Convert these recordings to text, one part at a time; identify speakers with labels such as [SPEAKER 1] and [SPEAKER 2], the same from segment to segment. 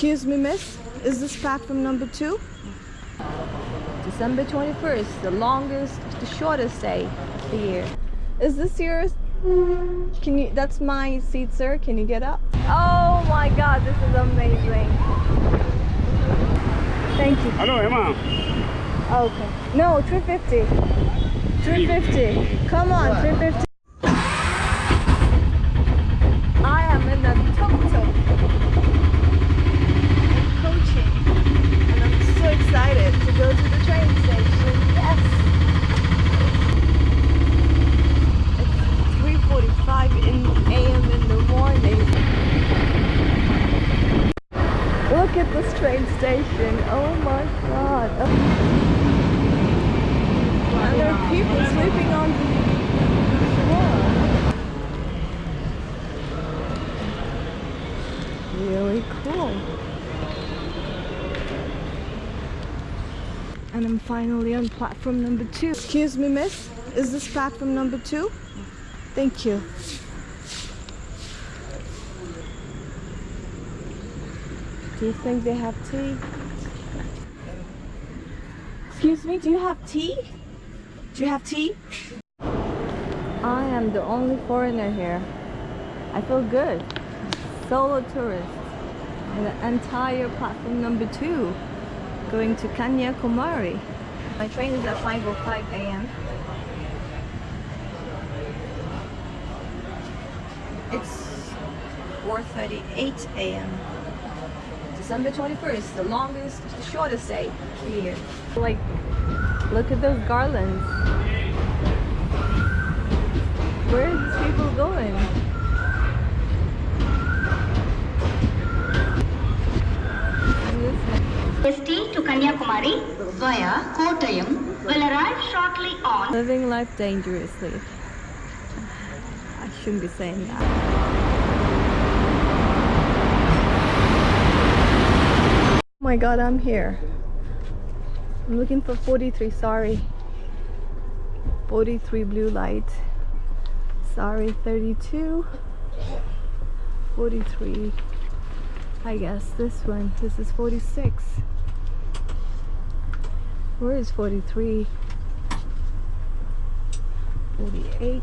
[SPEAKER 1] Excuse me, miss. Is this platform number two? December 21st, the longest, the shortest day of the year. Is this yours? Can you, that's my seat, sir. Can you get up? Oh my God, this is amazing. Thank you.
[SPEAKER 2] Hello, Emma.
[SPEAKER 1] Okay. No, 350. 350. Come on, 350. I am in the tuk-tuk. Coaching. And I'm so excited to go to the train station. Yes. It's 3.45 in a.m. in the morning. Look at this train station. Oh my god. And there are people sleeping on the floor. Really cool. And I'm finally on platform number two. Excuse me, miss. Is this platform number two? Thank you. Do you think they have tea? Excuse me, do you have tea? Do you have tea? I am the only foreigner here. I feel good. Solo tourist. In the entire platform number two. Going to Kanyakumari. My train is at 5.05 a.m. It's 4.38 a.m. December 21st, the longest, the shortest day here. Like, look at those garlands. Where are these people going?
[SPEAKER 3] To Kanyakumari via Kottayam will arrive shortly on
[SPEAKER 1] Living life dangerously. I shouldn't be saying that. Oh my god, I'm here. I'm looking for 43, sorry. 43 blue light. Sorry, 32. 43. I guess this one. This is 46. Where is 43? 48.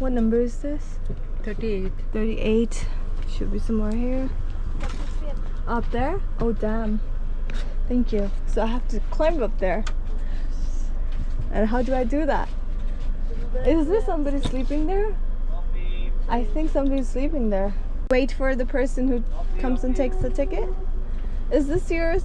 [SPEAKER 1] What number is this?
[SPEAKER 4] 38.
[SPEAKER 1] 38. Should be somewhere here. Up there? Oh, damn. Thank you. So I have to climb up there. And how do I do that? Is there somebody sleeping there? I think somebody's sleeping there. Wait for the person who comes and takes the ticket. Is this yours?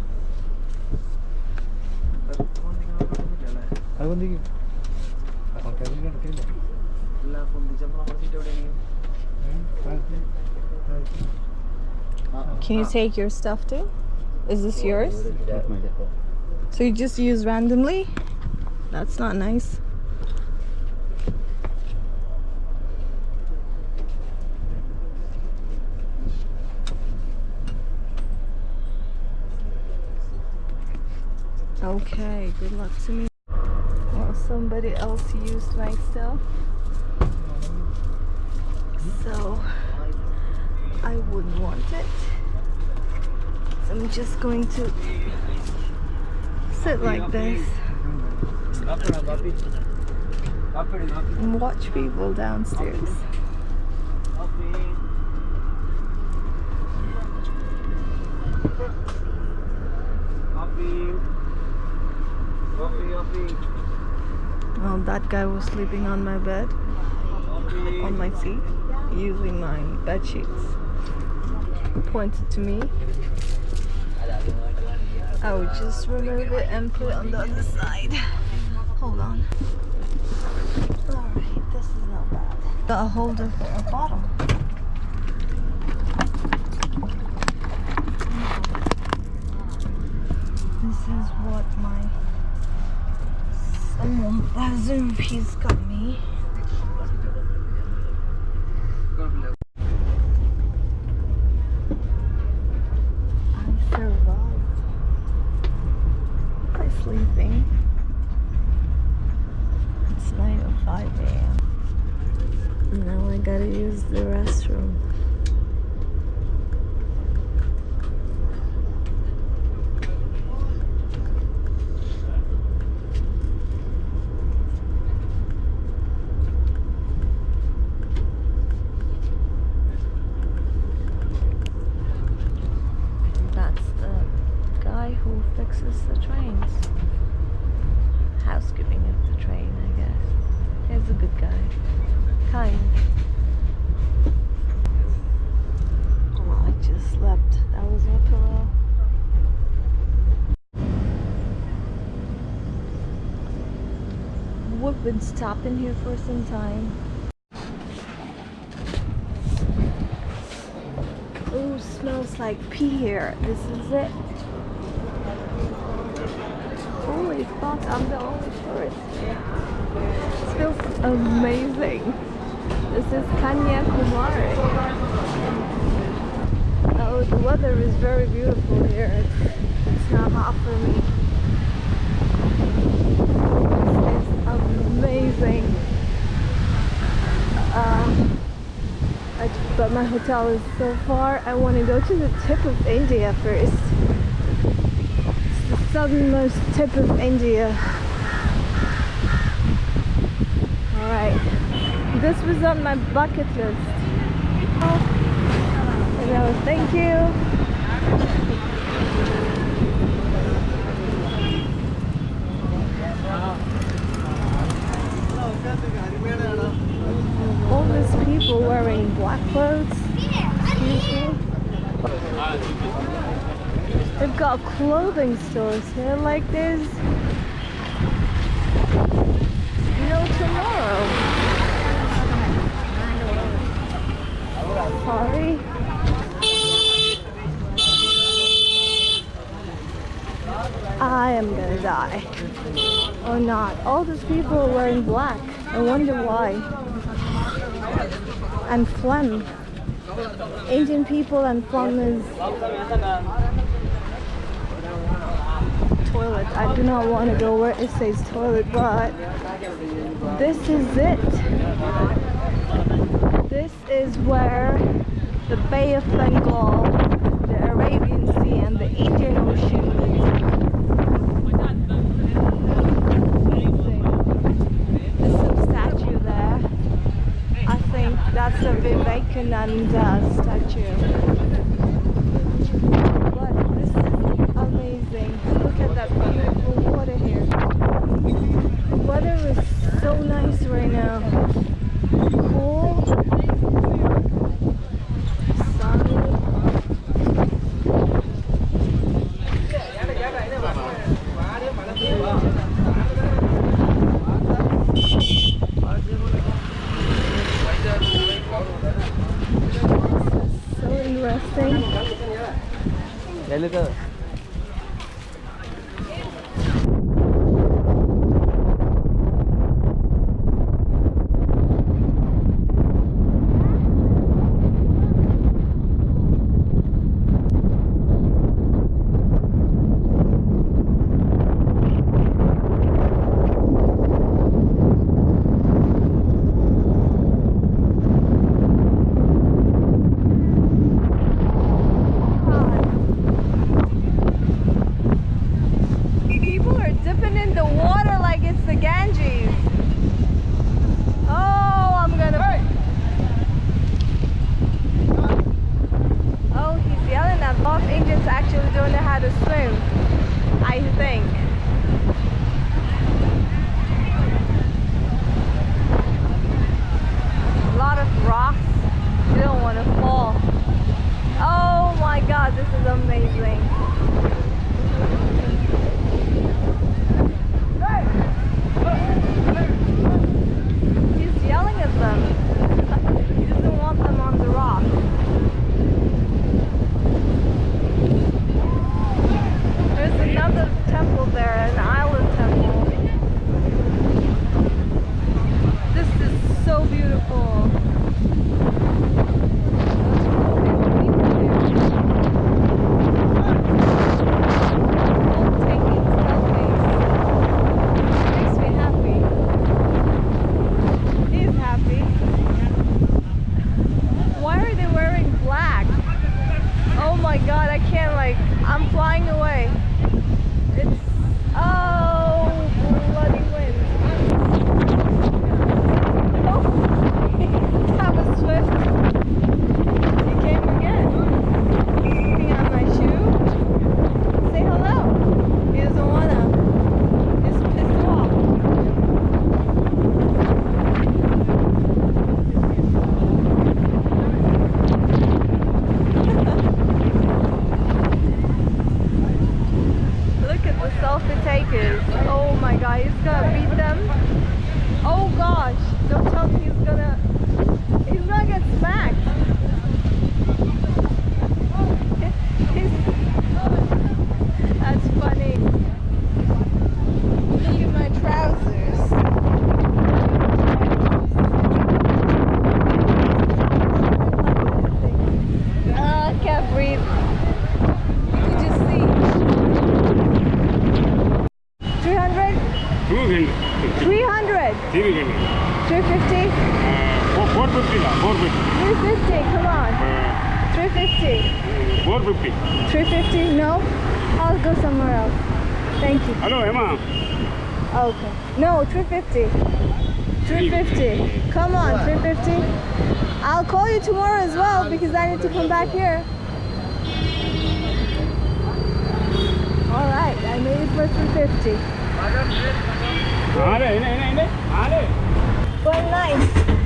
[SPEAKER 2] നമ്മുടെ seat എവിടെയെങ്കിലും
[SPEAKER 1] Can you take your stuff too? Is this yours? So you just use randomly? That's not nice. Okay, good luck to me. Somebody else used my stuff. So I wouldn't want it. So I'm just going to sit like this and watch people downstairs. Well, that guy was sleeping on my bed, on my seat, using my bed sheets. Pointed to me. I would just remove it and put it on the other side. Hold on. Alright, this is not bad. Got a holder for a bottle. This is what my someone Bazoo he's got me. I survived by sleeping. It's 9.05 a.m. Now I gotta use the restroom. That's the guy who fixes the trains. Housekeeping of the train, I guess. He's a good guy. Kind. Oh, I just slept. That was my pillow. We've been here for some time. Oh, smells like pee here. This is it. Holy fuck, I'm the only tourist. This feels amazing. This is Kanyakumari. Oh, the weather is very beautiful here. It's not hot for me. This is amazing. Um, I, but my hotel is so far. I want to go to the tip of India first. It's the southernmost tip of India. Alright. This was on my bucket list. Thank you. All these people wearing black clothes. They've got clothing stores here like there's no tomorrow. Sorry. I am gonna die. Or not. All these people are wearing black. I wonder why. And phlegm. Indian people and phlegm is toilet. I do not want to go where it says toilet, but this is it. This is where the Bay of Bengal, the Arabian Sea, and the Indian Ocean meet. There's some statue there. I think that's a Vivekananda uh, statue. But this is amazing. Look at that beautiful water here. The weather is so nice right now. Interesting. People are dipping in the water like it's the Ganges. Oh, I'm gonna. Oh, he's yelling at both Indians actually don't know how to swim. I think. A lot of rocks. You don't want to fall. Oh my is amazing. He's yelling at them. he doesn't want them on the rock. There's another uh, he's gonna beat them. Oh gosh, don't tell me he's gonna, he's gonna get smacked. He's- That's funny. Look at my trousers. Ah, I can't breathe. You can just see. 300?
[SPEAKER 4] 200.
[SPEAKER 1] 300?
[SPEAKER 4] 300.
[SPEAKER 1] 350?
[SPEAKER 4] Uh, 450 la, 450.
[SPEAKER 1] 350, come on.
[SPEAKER 4] Uh,
[SPEAKER 1] 350.
[SPEAKER 4] 450.
[SPEAKER 1] 350? No? I'll go somewhere else. Thank you.
[SPEAKER 4] Hello, Emma.
[SPEAKER 1] Okay. No, 350. 350. Come on, 350. I'll call you tomorrow as well because I need to come back here. All right, I made it for 350. Well, nice.